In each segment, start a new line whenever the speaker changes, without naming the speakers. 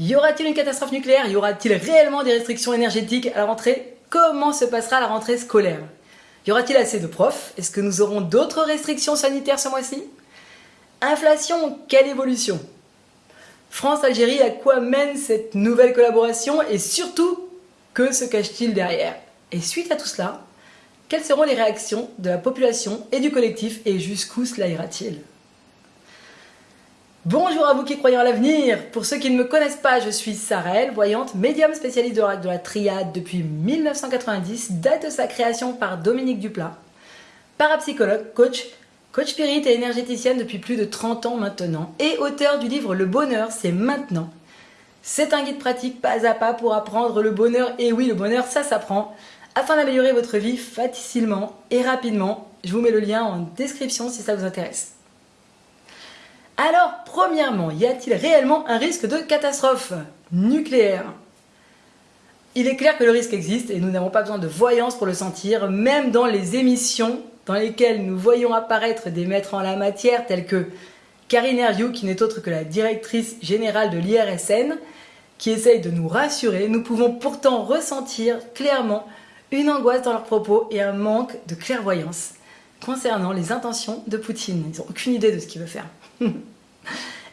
Y aura-t-il une catastrophe nucléaire? Y aura-t-il réellement des restrictions énergétiques à la rentrée? Comment se passera la rentrée scolaire? Y aura-t-il assez de profs? Est-ce que nous aurons d'autres restrictions sanitaires ce mois-ci? Inflation, quelle évolution? France-Algérie, à quoi mène cette nouvelle collaboration? Et surtout, que se cache-t-il derrière? Et suite à tout cela, quelles seront les réactions de la population et du collectif? Et jusqu'où cela ira-t-il? Bonjour à vous qui croyez en l'avenir Pour ceux qui ne me connaissent pas, je suis Sarelle, voyante, médium spécialiste de la triade depuis 1990, date de sa création par Dominique Duplat, parapsychologue, coach, coach spirit et énergéticienne depuis plus de 30 ans maintenant, et auteur du livre Le bonheur, c'est maintenant. C'est un guide pratique pas à pas pour apprendre le bonheur, et oui, le bonheur, ça s'apprend, afin d'améliorer votre vie facilement et rapidement. Je vous mets le lien en description si ça vous intéresse. Alors, premièrement, y a-t-il réellement un risque de catastrophe nucléaire? Il est clair que le risque existe et nous n'avons pas besoin de voyance pour le sentir, même dans les émissions dans lesquelles nous voyons apparaître des maîtres en la matière tels que Karine Herviou, qui n'est autre que la directrice générale de l'IRSN, qui essaye de nous rassurer, nous pouvons pourtant ressentir clairement une angoisse dans leurs propos et un manque de clairvoyance concernant les intentions de Poutine. Ils n'ont aucune idée de ce qu'il veut faire.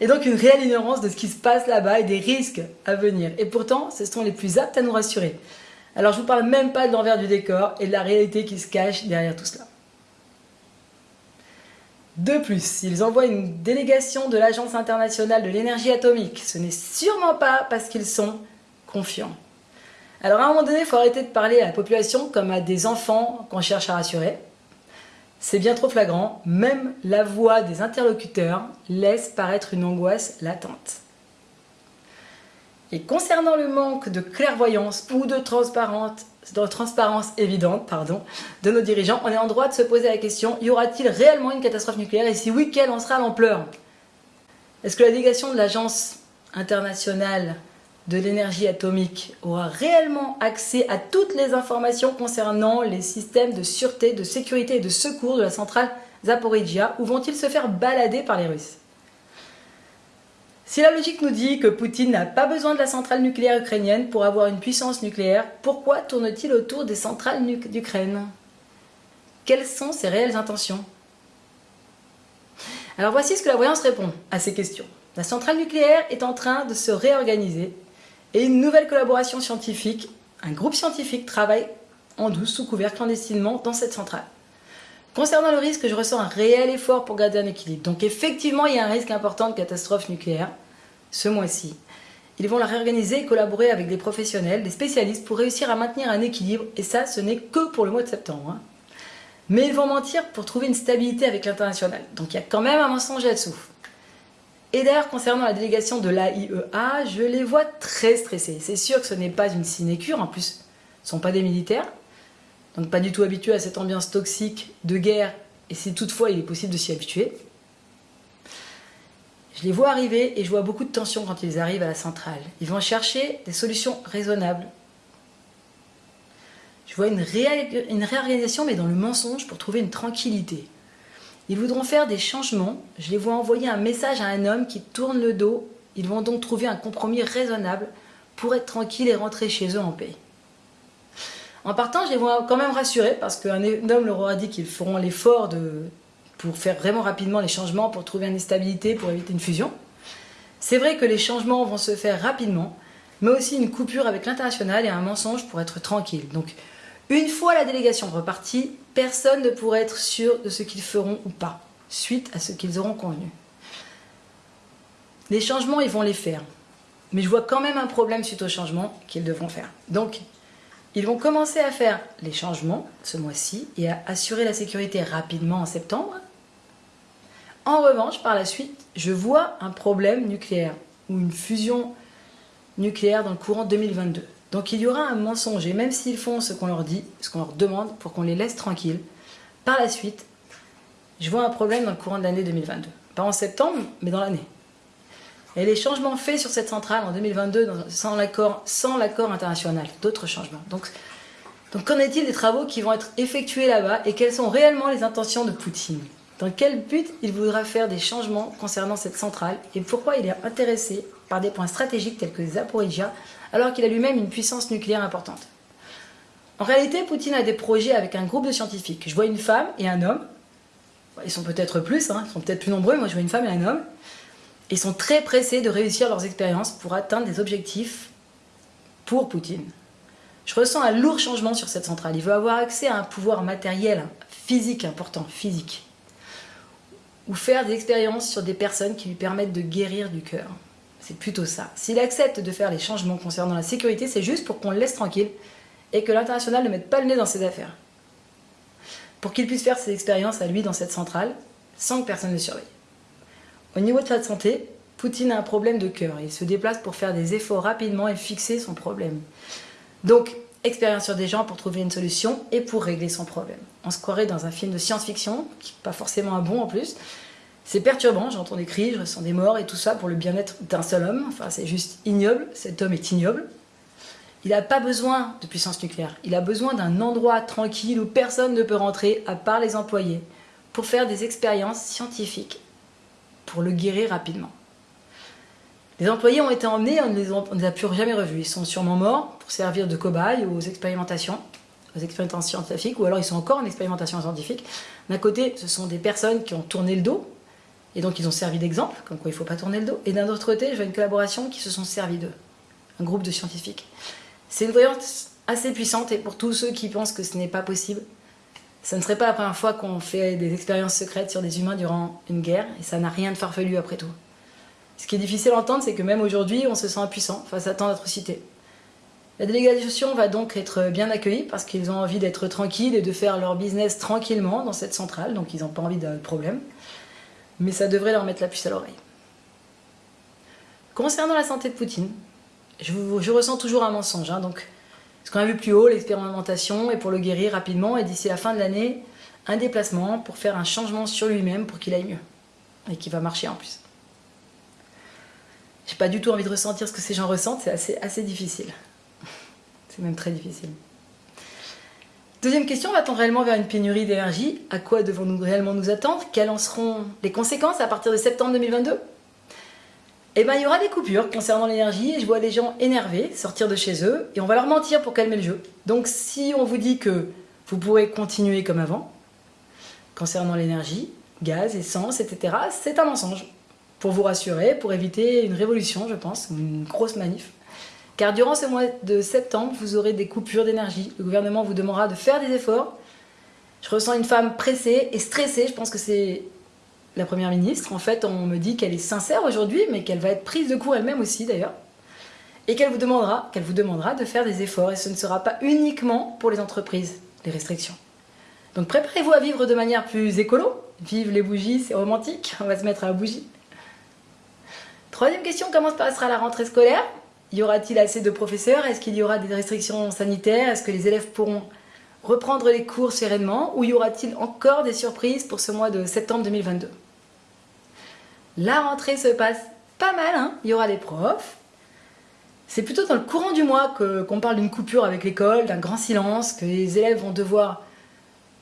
Et donc une réelle ignorance de ce qui se passe là-bas et des risques à venir. Et pourtant, ce sont les plus aptes à nous rassurer. Alors je ne vous parle même pas de l'envers du décor et de la réalité qui se cache derrière tout cela. De plus, ils envoient une délégation de l'Agence internationale de l'énergie atomique. Ce n'est sûrement pas parce qu'ils sont confiants. Alors à un moment donné, il faut arrêter de parler à la population comme à des enfants qu'on cherche à rassurer. C'est bien trop flagrant, même la voix des interlocuteurs laisse paraître une angoisse latente. Et concernant le manque de clairvoyance ou de transparence, de transparence évidente pardon, de nos dirigeants, on est en droit de se poser la question, y aura-t-il réellement une catastrophe nucléaire et si oui, quelle en sera l'ampleur? Est-ce que la délégation de l'Agence internationale de l'énergie atomique aura réellement accès à toutes les informations concernant les systèmes de sûreté, de sécurité et de secours de la centrale Zaporizhia. Ou vont-ils se faire balader par les Russes? Si la logique nous dit que Poutine n'a pas besoin de la centrale nucléaire ukrainienne pour avoir une puissance nucléaire, pourquoi tourne-t-il autour des centrales d'Ukraine? Quelles sont ses réelles intentions? Alors voici ce que la voyance répond à ces questions. La centrale nucléaire est en train de se réorganiser et une nouvelle collaboration scientifique, un groupe scientifique travaille en douce, sous couvert, clandestinement, dans cette centrale. Concernant le risque, je ressens un réel effort pour garder un équilibre. Donc effectivement, il y a un risque important de catastrophe nucléaire ce mois-ci. Ils vont la réorganiser et collaborer avec des professionnels, des spécialistes pour réussir à maintenir un équilibre. Et ça, ce n'est que pour le mois de septembre. Hein. Mais ils vont mentir pour trouver une stabilité avec l'international. Donc il y a quand même un mensonge là-dessous. Et d'ailleurs, concernant la délégation de l'AIEA, je les vois très stressés. C'est sûr que ce n'est pas une sinécure, en plus, ce ne sont pas des militaires, donc pas du tout habitués à cette ambiance toxique de guerre, et si toutefois il est possible de s'y habituer. Je les vois arriver et je vois beaucoup de tension quand ils arrivent à la centrale. Ils vont chercher des solutions raisonnables. Je vois une, une réorganisation, mais dans le mensonge, pour trouver une tranquillité. Ils voudront faire des changements. Je les vois envoyer un message à un homme qui tourne le dos. Ils vont donc trouver un compromis raisonnable pour être tranquilles et rentrer chez eux en paix. En partant, je les vois quand même rassurés parce qu'un homme leur aura dit qu'ils feront l'effort pour faire vraiment rapidement les changements, pour trouver une stabilité, pour éviter une fusion. C'est vrai que les changements vont se faire rapidement, mais aussi une coupure avec l'international et un mensonge pour être tranquille. Une fois la délégation repartie, personne ne pourra être sûr de ce qu'ils feront ou pas, suite à ce qu'ils auront convenu. Les changements, ils vont les faire. Mais je vois quand même un problème suite aux changements qu'ils devront faire. Donc, ils vont commencer à faire les changements ce mois-ci et à assurer la sécurité rapidement en septembre. En revanche, par la suite, je vois un problème nucléaire ou une fusion nucléaire dans le courant 2022. Donc il y aura un mensonge, et même s'ils font ce qu'on leur dit, ce qu'on leur demande, pour qu'on les laisse tranquilles, par la suite, je vois un problème dans le courant de l'année 2022. Pas en septembre, mais dans l'année. Et les changements faits sur cette centrale en 2022 sans l'accord international, d'autres changements. Donc, donc qu'en est-il des travaux qui vont être effectués là-bas et quelles sont réellement les intentions de Poutine? Dans quel but il voudra faire des changements concernant cette centrale et pourquoi il est intéressé par des points stratégiques tels que Zaporizhia alors qu'il a lui-même une puissance nucléaire importante. En réalité, Poutine a des projets avec un groupe de scientifiques. Je vois une femme et un homme. Ils sont peut-être plus, hein, ils sont peut-être plus nombreux. Moi, je vois une femme et un homme. Ils sont très pressés de réussir leurs expériences pour atteindre des objectifs pour Poutine. Je ressens un lourd changement sur cette centrale. Il veut avoir accès à un pouvoir matériel, physique important, physique. Ou faire des expériences sur des personnes qui lui permettent de guérir du cœur. C'est plutôt ça. S'il accepte de faire les changements concernant la sécurité, c'est juste pour qu'on le laisse tranquille et que l'international ne mette pas le nez dans ses affaires. Pour qu'il puisse faire ses expériences à lui dans cette centrale, sans que personne ne le surveille. Au niveau de sa santé, Poutine a un problème de cœur. Il se déplace pour faire des efforts rapidement et fixer son problème. Donc, expérience sur des gens pour trouver une solution et pour régler son problème. On se croirait dans un film de science-fiction, qui n'est pas forcément un bon en plus. C'est perturbant, j'entends des cris, je ressens des morts et tout ça pour le bien-être d'un seul homme. Enfin, c'est juste ignoble, cet homme est ignoble. Il n'a pas besoin de puissance nucléaire, il a besoin d'un endroit tranquille où personne ne peut rentrer à part les employés pour faire des expériences scientifiques, pour le guérir rapidement. Les employés ont été emmenés, on ne les, a plus jamais revus. Ils sont sûrement morts pour servir de cobayes aux expérimentations, aux expérimentations scientifiques, ou alors ils sont encore en expérimentation scientifique. D'un côté, ce sont des personnes qui ont tourné le dos, et donc ils ont servi d'exemple, comme quoi il ne faut pas tourner le dos. Et d'un autre côté, je vois une collaboration qui se sont servis d'eux, un groupe de scientifiques. C'est une voyance assez puissante, et pour tous ceux qui pensent que ce n'est pas possible, ça ne serait pas la première fois qu'on fait des expériences secrètes sur des humains durant une guerre, et ça n'a rien de farfelu après tout. Ce qui est difficile à entendre, c'est que même aujourd'hui, on se sent impuissant face à tant d'atrocités. La délégation va donc être bien accueillie parce qu'ils ont envie d'être tranquilles et de faire leur business tranquillement dans cette centrale, donc ils n'ont pas envie de problème. Mais ça devrait leur mettre la puce à l'oreille. Concernant la santé de Poutine, je, ressens toujours un mensonge. Hein, donc, ce qu'on a vu plus haut, l'expérimentation, est pour le guérir rapidement, et d'ici la fin de l'année, un déplacement pour faire un changement sur lui-même pour qu'il aille mieux. Et qu'il va marcher en plus. J'ai pas du tout envie de ressentir ce que ces gens ressentent, c'est assez difficile. C'est même très difficile. Deuxième question, va-t-on réellement vers une pénurie d'énergie? À quoi devons-nous réellement nous attendre? Quelles en seront les conséquences à partir de septembre 2022 Eh bien, il y aura des coupures concernant l'énergie et je vois des gens énervés sortir de chez eux et on va leur mentir pour calmer le jeu. Donc si on vous dit que vous pourrez continuer comme avant, concernant l'énergie, gaz, essence, etc., c'est un mensonge pour vous rassurer, pour éviter une révolution, je pense, une grosse manif. Car durant ce mois de septembre, vous aurez des coupures d'énergie. Le gouvernement vous demandera de faire des efforts. Je ressens une femme pressée et stressée. Je pense que c'est la première ministre. En fait, on me dit qu'elle est sincère aujourd'hui, mais qu'elle va être prise de court elle-même aussi d'ailleurs. Et qu'elle vous demandera, vous demandera de faire des efforts. Et ce ne sera pas uniquement pour les entreprises, les restrictions. Donc préparez-vous à vivre de manière plus écolo. Vive les bougies, c'est romantique. On va se mettre à la bougie. Troisième question, comment se passera la rentrée scolaire Y aura-t-il assez de professeurs? Est-ce qu'il y aura des restrictions sanitaires? Est-ce que les élèves pourront reprendre les cours sereinement? Ou y aura-t-il encore des surprises pour ce mois de septembre 2022 La rentrée se passe pas mal, hein. Il y aura des profs. C'est plutôt dans le courant du mois qu'on parle d'une coupure avec l'école, d'un grand silence, que les élèves vont devoir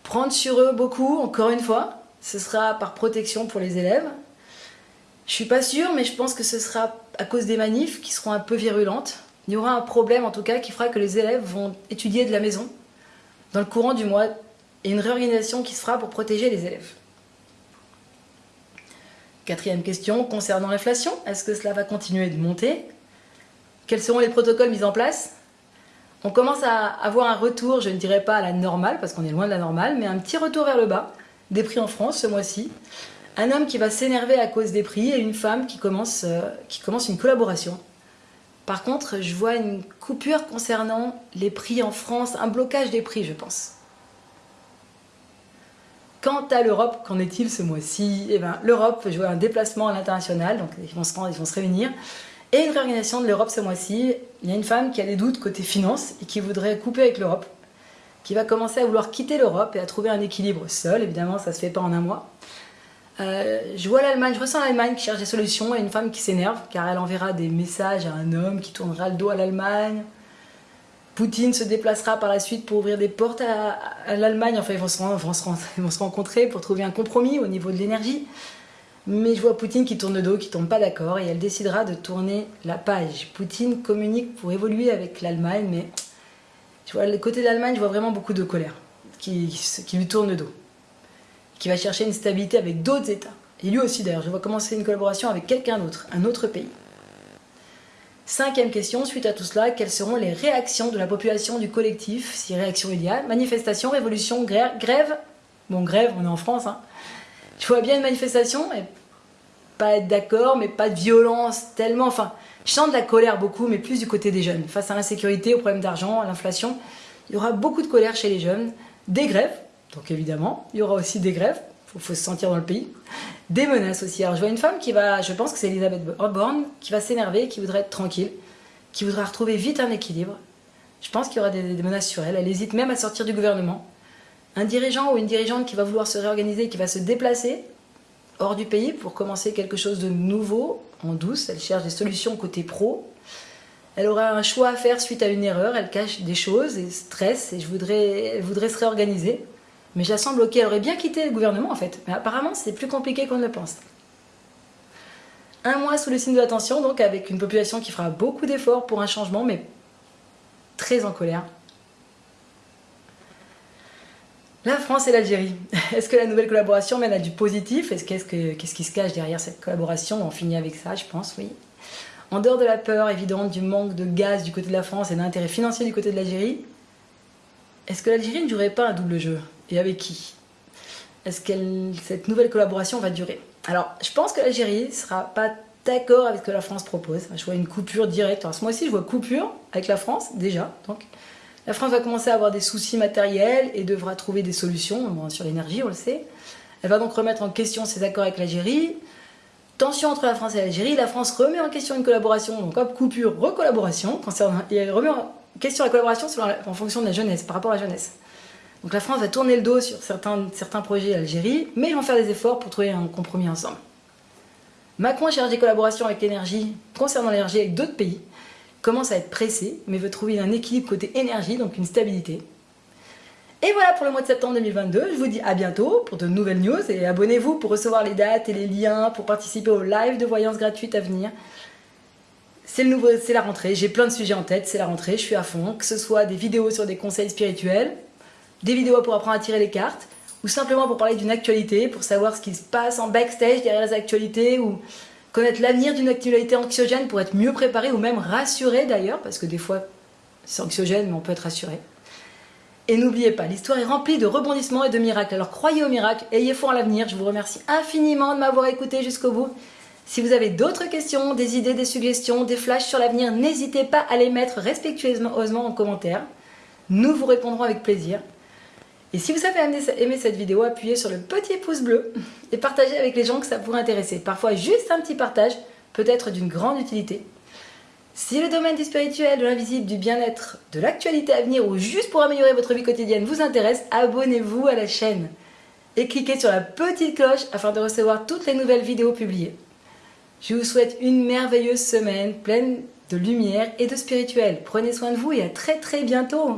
prendre sur eux beaucoup, encore une fois. Ce sera par protection pour les élèves, je suis pas sûre, mais je pense que ce sera à cause des manifs qui seront un peu virulentes. Il y aura un problème en tout cas qui fera que les élèves vont étudier de la maison dans le courant du mois et une réorganisation qui se fera pour protéger les élèves. Quatrième question concernant l'inflation, est-ce que cela va continuer de monter? Quels seront les protocoles mis en place? On commence à avoir un retour, je ne dirais pas à la normale parce qu'on est loin de la normale, mais un petit retour vers le bas des prix en France ce mois-ci un homme qui va s'énerver à cause des prix et une femme qui commence, euh, qui commence une collaboration. Par contre, je vois une coupure concernant les prix en France, un blocage des prix, je pense. Quant à l'Europe, qu'en est-il ce mois-ci? Eh bien, l'Europe jouer un déplacement à l'international, donc ils vont, se ils vont se réunir, et une réorganisation de l'Europe ce mois-ci. Il y a une femme qui a des doutes côté finance et qui voudrait couper avec l'Europe, qui va commencer à vouloir quitter l'Europe et à trouver un équilibre seul. Évidemment, ça ne se fait pas en un mois. Euh, je vois l'Allemagne, je ressens l'Allemagne qui cherche des solutions et une femme qui s'énerve car elle enverra des messages à un homme qui tournera le dos à l'Allemagne Poutine se déplacera par la suite pour ouvrir des portes à, l'Allemagne. Enfin, ils vont, se, se rencontrer pour trouver un compromis au niveau de l'énergie. Mais je vois Poutine qui tourne le dos, qui tombe pas d'accord, et elle décidera de tourner la page. Poutine communique pour évoluer avec l'Allemagne, mais tu vois, le côté de l'Allemagne, je vois vraiment beaucoup de colère qui lui tourne le dos, qui va chercher une stabilité avec d'autres États. Et lui aussi d'ailleurs, je vois commencer une collaboration avec quelqu'un d'autre, un autre pays. Cinquième question, suite à tout cela, quelles seront les réactions de la population du collectif? Si réaction il y a, manifestation, révolution, grève, bon grève, on est en France, hein. Je vois bien une manifestation, et pas être d'accord, mais pas de violence tellement. Enfin, je sens de la colère beaucoup, mais plus du côté des jeunes. Face à l'insécurité, au problème d'argent, à l'inflation, il y aura beaucoup de colère chez les jeunes. Des grèves, donc évidemment, il y aura aussi des grèves, il faut, se sentir dans le pays. Des menaces aussi. Alors je vois une femme qui va, je pense que c'est Elisabeth Borne, qui va s'énerver, qui voudrait être tranquille, qui voudra retrouver vite un équilibre. Je pense qu'il y aura des, menaces sur elle. Elle hésite même à sortir du gouvernement. Un dirigeant ou une dirigeante qui va vouloir se réorganiser, qui va se déplacer, hors du pays pour commencer quelque chose de nouveau, en douce. Elle cherche des solutions côté pro. Elle aura un choix à faire suite à une erreur. Elle cache des choses et stresse et je voudrais, elle voudrait se réorganiser. Mais sens bloquée. Elle aurait bien quitté le gouvernement en fait. Mais apparemment, c'est plus compliqué qu'on ne le pense. Un mois sous le signe de l'attention, donc avec une population qui fera beaucoup d'efforts pour un changement, mais très en colère. La France et l'Algérie. Est-ce que la nouvelle collaboration mène à du positif? Est-ce qu'est-ce qu'est-ce qui se cache derrière cette collaboration? On finit avec ça, je pense, oui. En dehors de la peur évidente du manque de gaz du côté de la France et d'intérêt financier du côté de l'Algérie, est-ce que l'Algérie ne jouerait pas un double jeu? Et avec qui Est-ce que cette nouvelle collaboration va durer? Alors, je pense que l'Algérie ne sera pas d'accord avec ce que la France propose. Je vois une coupure directe. Alors, moi aussi, je vois coupure avec la France, déjà. Donc, la France va commencer à avoir des soucis matériels et devra trouver des solutions sur l'énergie, on le sait. Elle va donc remettre en question ses accords avec l'Algérie. Tension entre la France et l'Algérie. La France remet en question une collaboration, donc hop, coupure, recollaboration. Et elle remet en question la collaboration en fonction de la jeunesse, par rapport à la jeunesse. Donc la France va tourner le dos sur certains, projets Algérie, mais ils vont faire des efforts pour trouver un compromis ensemble. Macron cherche des collaborations avec l'énergie, concernant l'énergie avec d'autres pays commence à être pressé, mais veut trouver un équilibre côté énergie, donc une stabilité. Et voilà pour le mois de septembre 2022, je vous dis à bientôt pour de nouvelles news et abonnez-vous pour recevoir les dates et les liens pour participer au live de voyance gratuite à venir. C'est le nouveau, c'est la rentrée, j'ai plein de sujets en tête, c'est la rentrée, je suis à fond, que ce soit des vidéos sur des conseils spirituels, des vidéos pour apprendre à tirer les cartes, ou simplement pour parler d'une actualité, pour savoir ce qui se passe en backstage derrière les actualités, ou Connaître l'avenir d'une actualité anxiogène pour être mieux préparé ou même rassuré d'ailleurs, parce que des fois c'est anxiogène mais on peut être rassuré. Et n'oubliez pas, l'histoire est remplie de rebondissements et de miracles. Alors croyez au miracle, ayez foi en l'avenir. Je vous remercie infiniment de m'avoir écouté jusqu'au bout. Si vous avez d'autres questions, des idées, des suggestions, des flashs sur l'avenir, n'hésitez pas à les mettre respectueusement en commentaire. Nous vous répondrons avec plaisir. Et si vous avez aimé cette vidéo, appuyez sur le petit pouce bleu et partagez avec les gens que ça pourrait intéresser. Parfois, juste un petit partage peut être d'une grande utilité. Si le domaine du spirituel, de l'invisible, du bien-être, de l'actualité à venir ou juste pour améliorer votre vie quotidienne vous intéresse, abonnez-vous à la chaîne et cliquez sur la petite cloche afin de recevoir toutes les nouvelles vidéos publiées. Je vous souhaite une merveilleuse semaine pleine de lumière et de spirituel. Prenez soin de vous et à très très bientôt